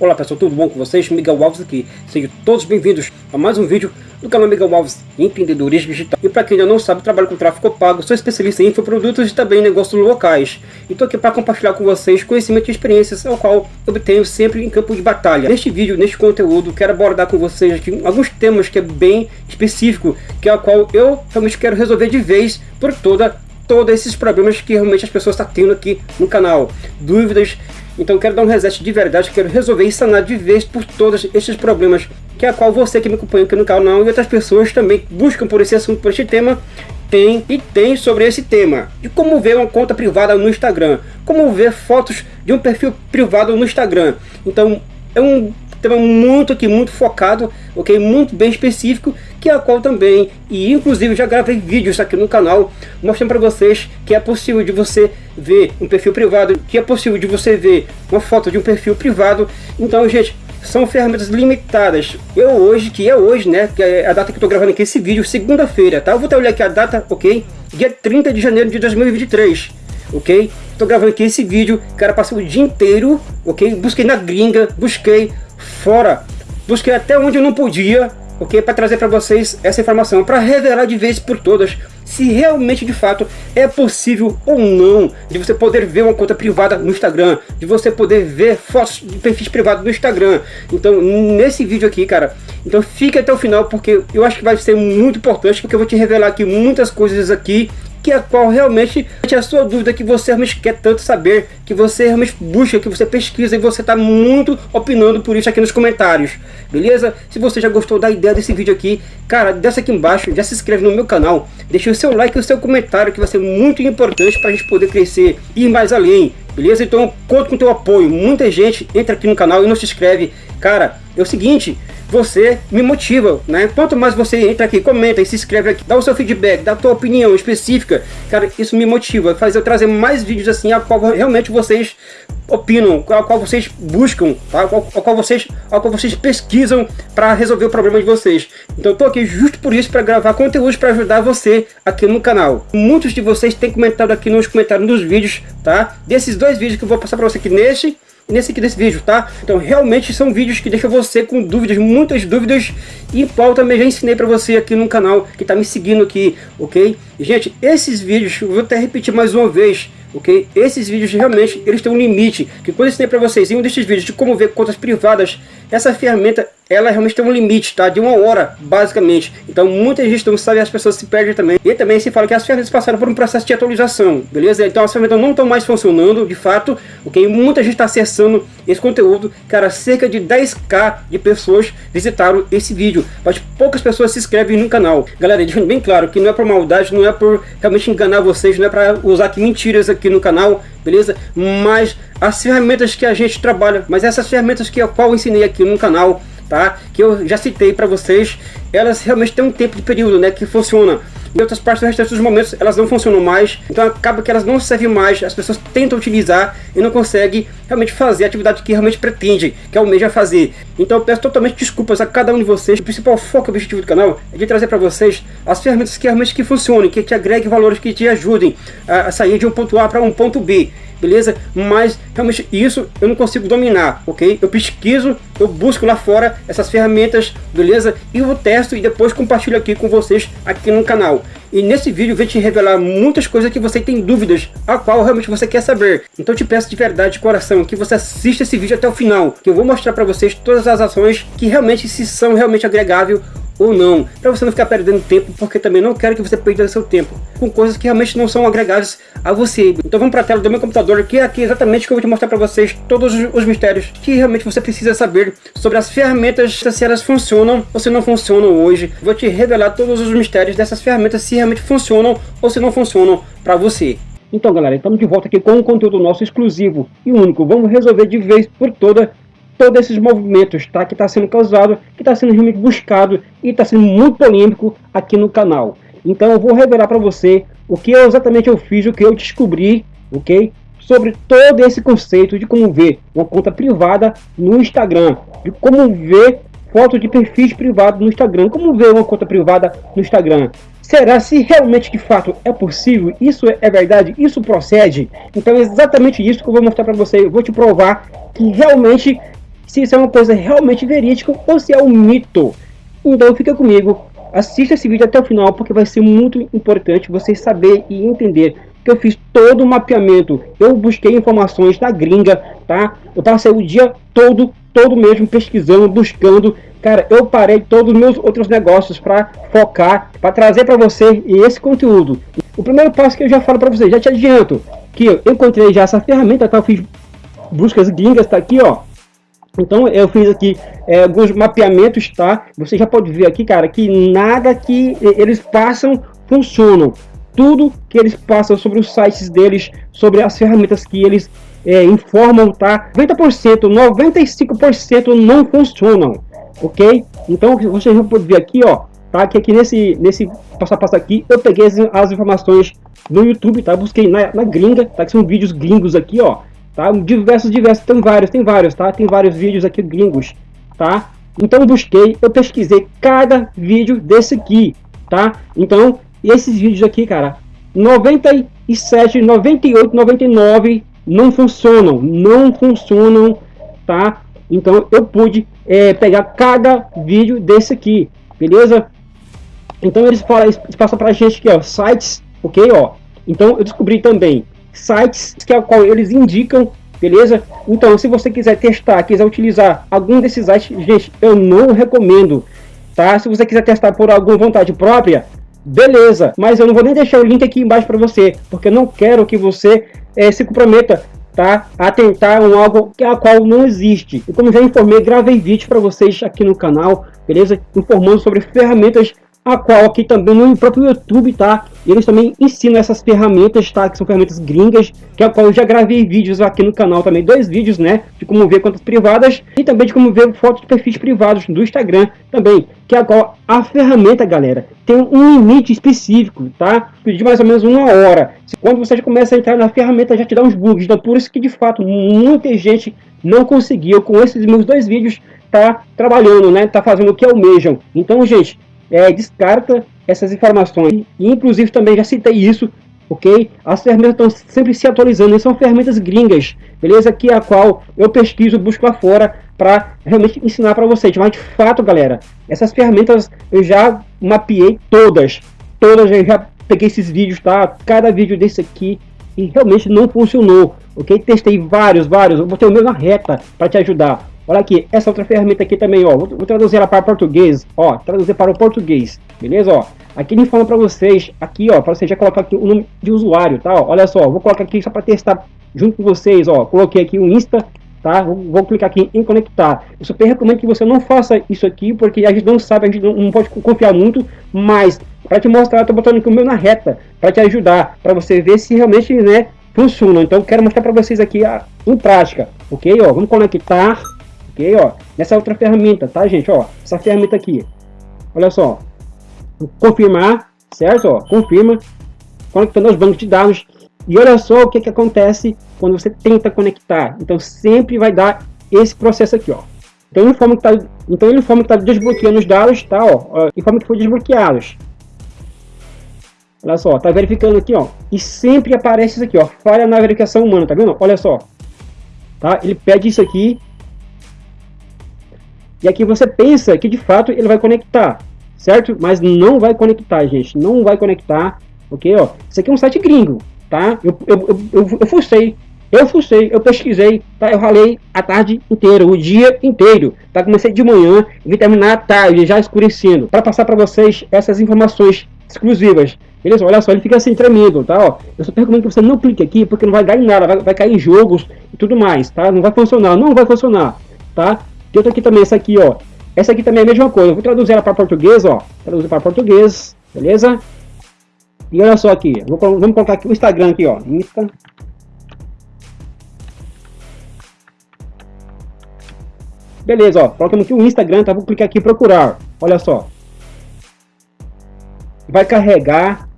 Olá pessoal, tudo bom com vocês? Miguel Alves aqui. Sejam todos bem-vindos a mais um vídeo do canal Miguel Alves Empreendedorismo Digital. E para quem ainda não sabe, trabalho com tráfego pago, sou especialista em infoprodutos e também em negócios locais. E estou aqui para compartilhar com vocês conhecimento e experiências, ao qual obtenho sempre em campo de batalha. Neste vídeo, neste conteúdo, quero abordar com vocês aqui alguns temas que é bem específico, que é o qual eu realmente quero resolver de vez por toda todos esses problemas que realmente as pessoas estão tendo aqui no canal. Dúvidas, então quero dar um reset de verdade, quero resolver e sanar de vez por todos esses problemas, que é a qual você que me acompanha aqui no canal e outras pessoas também buscam por esse assunto, por este tema, tem e tem sobre esse tema. De como ver uma conta privada no Instagram, como ver fotos de um perfil privado no Instagram. Então é um tema muito aqui, muito focado, ok? Muito bem específico, que é a qual também, e inclusive já gravei vídeos aqui no canal, mostrando para vocês que é possível de você ver um perfil privado, que é possível de você ver uma foto de um perfil privado. Então, gente, são ferramentas limitadas. Eu hoje, que é hoje, né, que é a data que eu tô gravando aqui esse vídeo, segunda-feira, tá? Eu vou até olhar aqui a data, ok? Dia 30 de janeiro de 2023 ok? Tô gravando aqui esse vídeo, cara, passei o dia inteiro, ok? Busquei na gringa, busquei fora, busquei até onde eu não podia, ok? Para trazer para vocês essa informação, para revelar de vez por todas se realmente de fato é possível ou não de você poder ver uma conta privada no Instagram, de você poder ver fotos de perfis privados no Instagram. Então, nesse vídeo aqui, cara, então fique até o final porque eu acho que vai ser muito importante, porque eu vou te revelar aqui muitas coisas aqui que a qual realmente é a sua dúvida que você realmente quer tanto saber, que você realmente busca, que você pesquisa e você está muito opinando por isso aqui nos comentários, beleza? Se você já gostou da ideia desse vídeo aqui, cara, desce aqui embaixo, já se inscreve no meu canal, deixa o seu like e o seu comentário que vai ser muito importante para a gente poder crescer e ir mais além, beleza? Então conto com o teu apoio, muita gente entra aqui no canal e não se inscreve, cara, é o seguinte, você me motiva, né? Quanto mais você entra aqui, comenta e se inscreve aqui, dá o seu feedback, dá a tua opinião específica, cara, isso me motiva, faz eu trazer mais vídeos assim, a qual realmente vocês opinam, a qual vocês buscam, tá? a, qual, a qual vocês, a qual vocês pesquisam para resolver o problema de vocês. Então eu tô aqui justo por isso para gravar conteúdos para ajudar você aqui no canal. Muitos de vocês têm comentado aqui nos comentários dos vídeos, tá? Desses dois vídeos que eu vou passar para você aqui neste nesse aqui desse vídeo, tá? Então realmente são vídeos que deixam você com dúvidas, muitas dúvidas, e qual também já ensinei para você aqui no canal, que tá me seguindo aqui, ok? gente, esses vídeos, eu vou até repetir mais uma vez, ok? Esses vídeos realmente, eles têm um limite, que quando eu ensinei para vocês em um desses vídeos de como ver contas privadas, essa ferramenta, ela realmente tem um limite, tá? De uma hora, basicamente. Então muita gente não sabe, as pessoas se perdem também. E também se fala que as ferramentas passaram por um processo de atualização, beleza? Então as ferramentas não estão mais funcionando, de fato, ok? Muita gente está acessando esse conteúdo, cara, cerca de 10k de pessoas visitaram esse vídeo, mas poucas pessoas se inscrevem no canal. Galera, deixando bem claro que não é por maldade, não é por realmente enganar vocês, não é para usar aqui mentiras aqui no canal, beleza? Mas as ferramentas que a gente trabalha, mas essas ferramentas que a qual eu ensinei aqui no canal, tá? Que eu já citei para vocês, elas realmente têm um tempo de período, né? Que funciona. Em outras partes do restante dos momentos elas não funcionam mais, então acaba que elas não servem mais, as pessoas tentam utilizar e não conseguem realmente fazer a atividade que realmente pretende, que almeja fazer. Então eu peço totalmente desculpas a cada um de vocês, o principal foco e objetivo do canal é de trazer para vocês as ferramentas que realmente que funcionem, que te agreguem valores, que te ajudem a sair de um ponto A para um ponto B beleza? Mas realmente isso eu não consigo dominar, ok? Eu pesquiso, eu busco lá fora essas ferramentas, beleza? E eu testo e depois compartilho aqui com vocês aqui no canal. E nesse vídeo eu vou te revelar muitas coisas que você tem dúvidas, a qual realmente você quer saber. Então eu te peço de verdade, de coração, que você assista esse vídeo até o final, que eu vou mostrar para vocês todas as ações que realmente se são realmente agregáveis ou não, para você não ficar perdendo tempo, porque também não quero que você perca seu tempo com coisas que realmente não são agregáveis a você. Então vamos para a tela do meu computador, que é aqui exatamente que eu vou te mostrar para vocês todos os mistérios que realmente você precisa saber sobre as ferramentas, se elas funcionam ou se não funcionam hoje. Vou te revelar todos os mistérios dessas ferramentas, se realmente funcionam ou se não funcionam para você. Então galera, estamos de volta aqui com um conteúdo nosso exclusivo e único. Vamos resolver de vez por toda todos esses movimentos tá, que está sendo causado, que está sendo realmente buscado e está sendo muito polêmico aqui no canal. Então eu vou revelar para você o que exatamente eu fiz, o que eu descobri, ok? Sobre todo esse conceito de como ver uma conta privada no Instagram, de como ver foto de perfis privados no Instagram, como ver uma conta privada no Instagram. Será se realmente de fato é possível? Isso é verdade? Isso procede? Então é exatamente isso que eu vou mostrar para você. Eu vou te provar que realmente se isso é uma coisa realmente verídica ou se é um mito. Então fica comigo, assista esse vídeo até o final porque vai ser muito importante você saber e entender que eu fiz todo o mapeamento. Eu busquei informações da gringa, tá? Eu passei o dia todo, todo mesmo pesquisando, buscando. Cara, eu parei todos os meus outros negócios para focar, para trazer para você esse conteúdo. O primeiro passo que eu já falo para você, já te adianto, que eu encontrei já essa ferramenta, tá? Eu fiz buscas gringas, tá aqui, ó. Então eu fiz aqui é, alguns mapeamentos, tá? Você já pode ver aqui, cara, que nada que eles passam funcionam tudo que eles passam sobre os sites deles, sobre as ferramentas que eles é, informam, tá? 90%, 95% não funcionam, ok? Então vocês vão poder ver aqui, ó, tá? Que aqui nesse, nesse passo a passo aqui, eu peguei as, as informações no YouTube, tá? Busquei na, na gringa, tá? Que são vídeos gringos aqui, ó, tá? Diversos, diversos, tem vários, tem vários, tá? Tem vários vídeos aqui gringos, tá? Então eu busquei, eu pesquisei cada vídeo desse aqui, tá? Então esses vídeos aqui, cara, 97, 98, 99 não funcionam, não funcionam, tá? Então eu pude é, pegar cada vídeo desse aqui, beleza? Então eles, falam, eles passam pra gente aqui, ó, sites, ok, ó. Então eu descobri também sites que o qual eles indicam, beleza? Então se você quiser testar, quiser utilizar algum desses sites, gente, eu não recomendo, tá? Se você quiser testar por alguma vontade própria, beleza, mas eu não vou nem deixar o link aqui embaixo para você, porque eu não quero que você é, se comprometa tá, a tentar um algo que a qual não existe. E como já informei, gravei vídeo para vocês aqui no canal, beleza? Informando sobre ferramentas a qual aqui também no próprio YouTube, tá? Eles também ensinam essas ferramentas, tá? Que são ferramentas gringas, que é a qual eu já gravei vídeos aqui no canal também, dois vídeos, né? De como ver contas privadas e também de como ver fotos de perfis privados do Instagram também, que é a qual a ferramenta, galera, tem um limite específico, tá? De mais ou menos uma hora. Quando você já começa a entrar na ferramenta, já te dá uns bugs, então por isso que de fato muita gente não conseguiu com esses meus dois vídeos tá trabalhando, né? Tá fazendo o que almejam. Então, gente, é, descarta essas informações. E, inclusive também já citei isso, ok? As ferramentas estão sempre se atualizando, e são ferramentas gringas, beleza? Que é a qual eu pesquiso, busco lá fora para realmente ensinar para vocês. Mas de fato, galera, essas ferramentas eu já mapeei todas, todas eu já peguei esses vídeos, tá? Cada vídeo desse aqui e realmente não funcionou, ok? Testei vários, vários, eu botei o meu na reta para te ajudar. Olha aqui, essa outra ferramenta aqui também, ó. Vou, traduzir ela para português, ó. Traduzir para o português, beleza? Ó. Aqui ele fala para vocês, aqui, ó, para você já colocar aqui o nome de usuário, tá? Ó. Olha só, vou colocar aqui só para testar junto com vocês, ó. Coloquei aqui o Insta, tá? Vou, vou, clicar aqui em conectar. Eu super recomendo que você não faça isso aqui, porque a gente não sabe, a gente não, não pode confiar muito, mas para te mostrar, eu tô botando aqui o meu na reta, para te ajudar, para você ver se realmente, né, funciona. Então, quero mostrar para vocês aqui a, em prática, ok? Ó, vamos conectar ok? Ó, nessa outra ferramenta, tá, gente? Ó, essa ferramenta aqui, olha só, confirmar, certo? Ó, confirma, conectando aos bancos de dados. E olha só o que, que acontece quando você tenta conectar. Então sempre vai dar esse processo aqui, ó. Então ele informa que tá, então ele informa que tá desbloqueando os dados, tá? Ó informa que foi desbloqueados. Olha só, tá verificando aqui, ó. E sempre aparece isso aqui, ó. Falha na verificação humana, tá vendo? Olha só. Tá? Ele pede isso aqui e aqui você pensa que de fato ele vai conectar, certo? Mas não vai conectar, gente. Não vai conectar, ok? Ó, isso aqui é um site gringo, tá? Eu, eu, eu, eu, eu fucei, eu fucei, eu pesquisei, tá? Eu ralei a tarde inteira, o dia inteiro, tá? Comecei de manhã vim terminar tarde, já escurecendo, para passar para vocês essas informações exclusivas. Beleza? Olha só, ele fica assim tremendo, tá? Ó, eu só recomendo que você não clique aqui, porque não vai dar em nada, vai, vai cair em jogos e tudo mais, tá? Não vai funcionar, não vai funcionar, tá? Tem outra aqui também, essa aqui, ó. Essa aqui também é a mesma coisa. Eu vou traduzir ela para português, ó. Traduzir para português, beleza? E olha só aqui. Vou, vamos colocar aqui o Instagram aqui, ó. Insta. Beleza, ó. Colocamos aqui o Instagram, tá? Vou clicar aqui em procurar. Olha só. Vai carregar.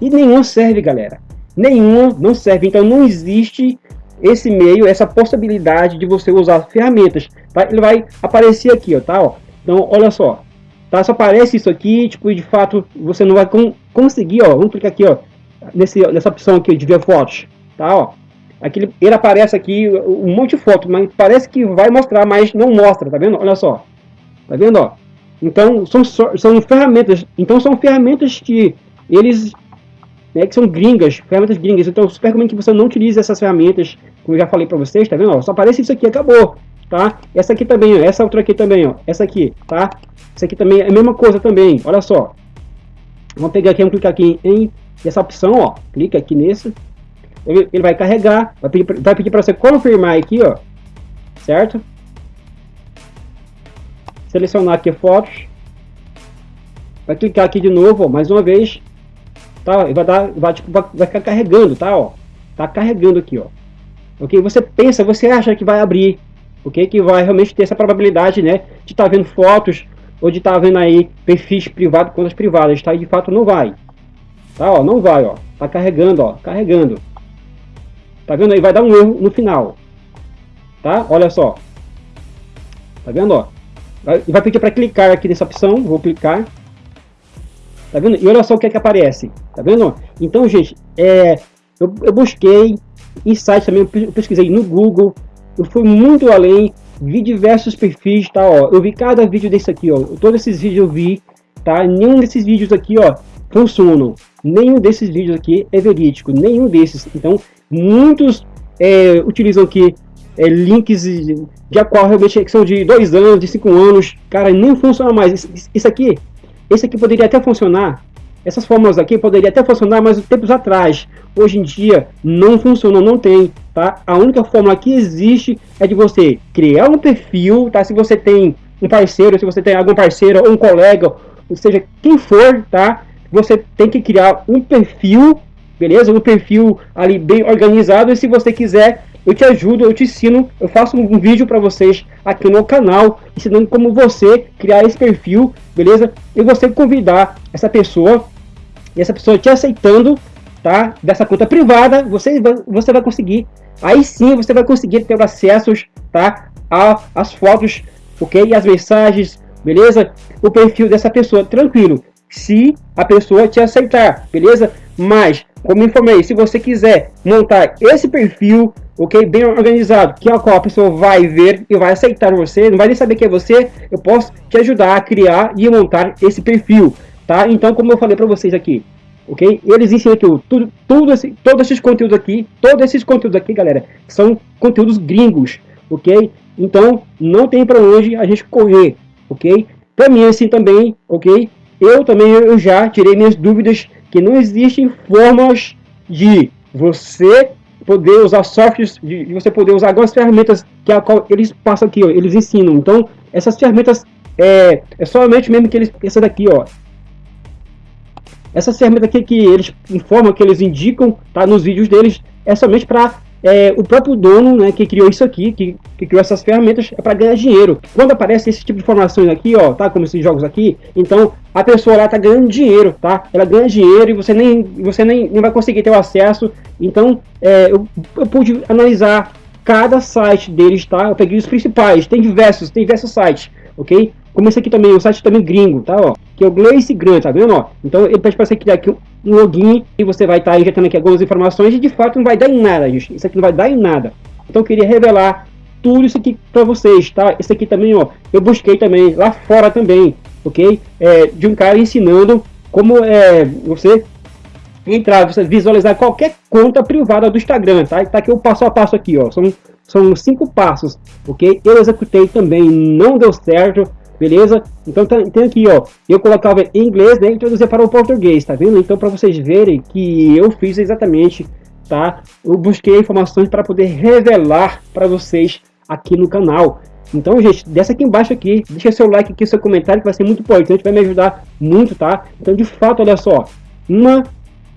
E nenhum serve, galera. Nenhum não serve. Então não existe esse meio, essa possibilidade de você usar ferramentas. Ele vai aparecer aqui, ó, tá? Ó. Então, olha só. Tá? Só aparece isso aqui, tipo, de fato, você não vai con conseguir, ó, vamos clicar aqui, ó, nesse, nessa opção aqui de ver fotos, tá, ó. Aqui ele, ele aparece aqui um monte de foto, mas parece que vai mostrar, mas não mostra, tá vendo? Olha só, tá vendo, ó. Então, são, são ferramentas, então são ferramentas que eles, né, que são gringas, ferramentas gringas, então eu super recomendo que você não utilize essas ferramentas, como eu já falei para vocês, tá vendo, ó, só aparece isso aqui, acabou, tá? Essa aqui também, ó, essa outra aqui também, ó, essa aqui, tá? Essa aqui também é a mesma coisa também, olha só. Vamos pegar aqui, vamos clicar aqui em essa opção, ó, clica aqui nesse, ele, vai carregar, vai pedir, vai pedir para você confirmar aqui, ó, certo? Selecionar aqui fotos, vai clicar aqui de novo, ó, mais uma vez, tá? Vai dar, vai, tipo, vai, vai ficar carregando, tá? Ó, tá carregando aqui, ó. Ok? Você pensa, você acha que vai abrir, ok? Que vai realmente ter essa probabilidade, né? De estar tá vendo fotos ou de estar tá vendo aí perfis privados, contas privadas, tá? E de fato não vai. Tá, ó, não vai, ó. Tá carregando, ó, carregando. Tá vendo aí? Vai dar um erro no final. Tá? Olha só. Tá vendo, ó? Vai, vai pedir para clicar aqui nessa opção, vou clicar. Tá vendo? E olha só o que é que aparece. Tá vendo? Então, gente, é, eu, eu busquei em sites também, eu pesquisei no Google, eu fui muito além, vi diversos perfis, tá, ó, eu vi cada vídeo desse aqui, ó, todos esses vídeos eu vi, tá, nenhum desses vídeos aqui, ó, funcionam, nenhum desses vídeos aqui é verídico, nenhum desses, então, muitos é, utilizam aqui é, links de, qual realmente são de dois anos, de cinco anos, cara, nem funciona mais, isso aqui, esse aqui poderia até funcionar, essas fórmulas aqui poderiam até funcionar mais tempos atrás. Hoje em dia não funciona, não tem, tá? A única fórmula que existe é de você criar um perfil, tá? Se você tem um parceiro, se você tem algum parceiro ou um colega, ou seja, quem for, tá? Você tem que criar um perfil, beleza? Um perfil ali bem organizado e se você quiser eu te ajudo, eu te ensino, eu faço um vídeo para vocês aqui no canal, ensinando como você criar esse perfil, beleza? E você convidar essa pessoa e essa pessoa te aceitando, tá? Dessa conta privada, você, você vai conseguir, aí sim você vai conseguir ter acessos, tá? A, as fotos, ok? E as mensagens, beleza? O perfil dessa pessoa, tranquilo. Se a pessoa te aceitar, beleza? Mas, como informei, se você quiser montar esse perfil, ok? Bem organizado, que é a qual a pessoa vai ver e vai aceitar você, não vai nem saber que é você, eu posso te ajudar a criar e montar esse perfil, tá? Então, como eu falei para vocês aqui, ok? Eles ensinam tudo, tudo, tudo esse, todos esses conteúdos aqui, todos esses conteúdos aqui, galera, são conteúdos gringos, ok? Então, não tem para onde a gente correr, ok? Para mim, assim também, ok? Eu também eu já tirei minhas dúvidas que não existem formas de você poder usar softwares, de, de você poder usar algumas ferramentas que a qual eles passam aqui, ó, eles ensinam. Então, essas ferramentas é, é somente mesmo que eles, essa daqui, ó, essa ferramenta aqui que eles informam, que eles indicam tá, nos vídeos deles, é somente para é, o próprio dono né, que criou isso aqui, que, que criou essas ferramentas, é para ganhar dinheiro. Quando aparece esse tipo de informações aqui, ó, tá, como esses jogos aqui, então a pessoa lá tá ganhando dinheiro, tá? Ela ganha dinheiro e você nem, você nem, nem vai conseguir ter o acesso. Então, é, eu, eu pude analisar cada site deles, tá? Eu peguei os principais, tem diversos, tem diversos sites, ok? Como esse aqui também, o site também gringo, tá? Ó, que é o Glace Grant, tá vendo? Ó? Então ele pede para você criar aqui um login e você vai estar tá injetando aqui algumas informações e de fato não vai dar em nada, gente. Isso aqui não vai dar em nada. Então eu queria revelar tudo isso aqui para vocês, tá? Esse aqui também, ó, eu busquei também lá fora também, ok? É, de um cara ensinando como é, você entrar, você visualizar qualquer conta privada do Instagram, tá? Tá aqui o passo a passo aqui, ó. São, são cinco passos, ok? Eu executei também, não deu certo beleza? Então tá, tem aqui, ó, eu colocava em inglês, né, e para o português, tá vendo? Então para vocês verem que eu fiz exatamente, tá? Eu busquei informações para poder revelar para vocês aqui no canal. Então, gente, desce aqui embaixo aqui, deixa seu like aqui, seu comentário, que vai ser muito importante, vai me ajudar muito, tá? Então, de fato, olha só, uma,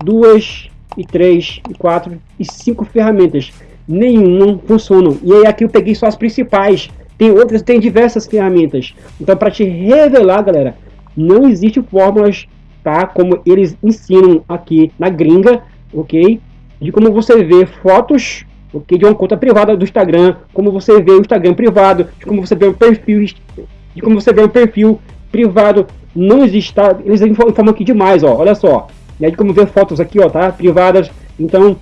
duas, e três, e quatro, e cinco ferramentas. Nenhuma funcionam. E aí aqui eu peguei só as principais, tem outras, tem diversas ferramentas. Então, para te revelar, galera, não existe fórmulas, tá? Como eles ensinam aqui na gringa, ok? De como você vê fotos, ok? De uma conta privada do Instagram, como você vê o Instagram privado, de como você vê o perfil, de como você vê o perfil privado. Não existe, tá? Eles informam aqui demais, ó. Olha só. e aí como ver fotos aqui, ó, tá? Privadas. Então,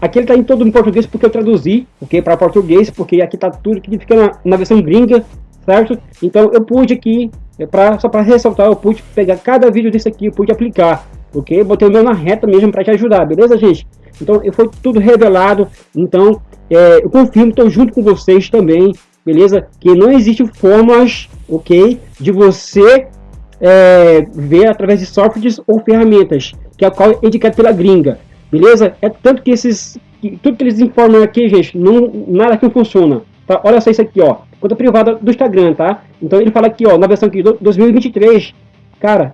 aqui ele tá em todo em português porque eu traduzi, ok? Para português, porque aqui tá tudo que fica na, na versão gringa, certo? Então eu pude aqui, é pra, só para ressaltar, eu pude pegar cada vídeo desse aqui, eu pude aplicar, ok? Botei o meu na reta mesmo para te ajudar, beleza, gente? Então, foi tudo revelado. Então, é, eu confirmo, estou junto com vocês também, beleza? Que não existe formas, ok? De você é, ver através de softwares ou ferramentas, que é a qual é indicado pela gringa, beleza? É tanto que esses, que, tudo que eles informam aqui, gente, não, nada que funciona, tá? Olha só isso aqui, ó, conta privada do Instagram, tá? Então ele fala aqui, ó, na versão aqui, 2023, cara,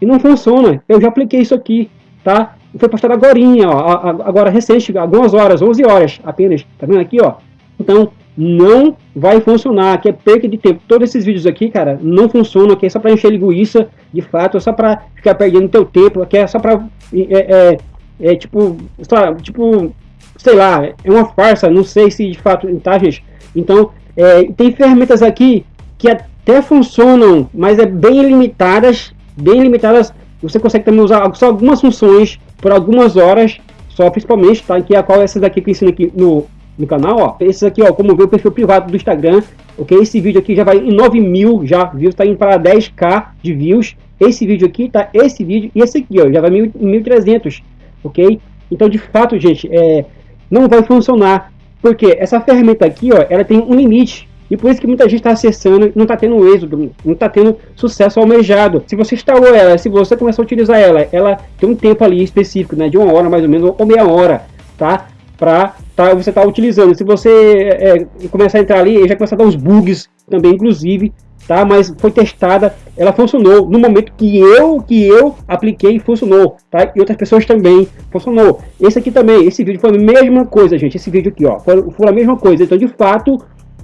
e não funciona, eu já apliquei isso aqui, tá? Foi postado agora, ó, agora recente, algumas horas, 11 horas apenas, tá vendo aqui, ó? Então, não vai funcionar, que é perca de tempo. Todos esses vídeos aqui, cara, não funcionam, aqui é só para encher linguiça, de fato, é só para ficar perdendo teu tempo, aqui é só para é, é, é, tipo, só, tipo, sei lá, é uma farsa, não sei se de fato, tá, gente? Então, é, tem ferramentas aqui que até funcionam, mas é bem limitadas, bem limitadas. Você consegue também usar só algumas funções por algumas horas, só principalmente, tá? Que é a qual essas aqui que eu ensino aqui no, no canal, ó. Esses aqui, ó, como ver o perfil privado do Instagram, ok? Esse vídeo aqui já vai em 9 mil já views, tá indo para 10k de views. Esse vídeo aqui, tá? Esse vídeo e esse aqui, ó, já vai em 1.300, ok? Então, de fato, gente, é, não vai funcionar, porque essa ferramenta aqui, ó, ela tem um limite, e por isso que muita gente está acessando não está tendo êxito, não está tendo sucesso almejado. Se você instalou ela, se você começar a utilizar ela, ela tem um tempo ali específico, né, de uma hora mais ou menos, ou meia hora, tá? Para tá, você estar tá utilizando. Se você é, começar a entrar ali, já começa a dar uns bugs também, inclusive, tá? Mas foi testada, ela funcionou no momento que eu que eu apliquei funcionou, tá? E outras pessoas também funcionou. Esse aqui também, esse vídeo foi a mesma coisa, gente. Esse vídeo aqui, ó, foi, foi a mesma coisa. Então, de fato,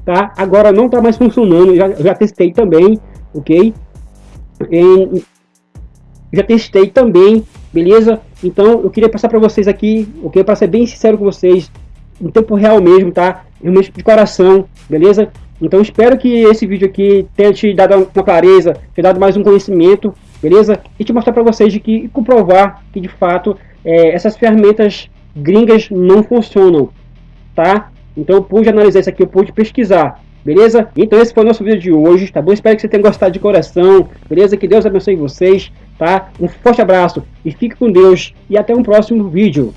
tá? Agora não está mais funcionando, já, já testei também, ok? Já testei também, beleza? Então eu queria passar para vocês aqui, ok? Para ser bem sincero com vocês, em tempo real mesmo, tá? Realmente de coração, beleza? Então espero que esse vídeo aqui tenha te dado uma clareza, te dado mais um conhecimento, beleza? E te mostrar para vocês de que e comprovar que de fato é, essas ferramentas gringas não funcionam, tá? Então eu pude analisar isso aqui, eu pude pesquisar, beleza? Então esse foi o nosso vídeo de hoje, tá bom? Espero que você tenha gostado de coração, beleza? Que Deus abençoe vocês, tá? Um forte abraço e fique com Deus e até um próximo vídeo.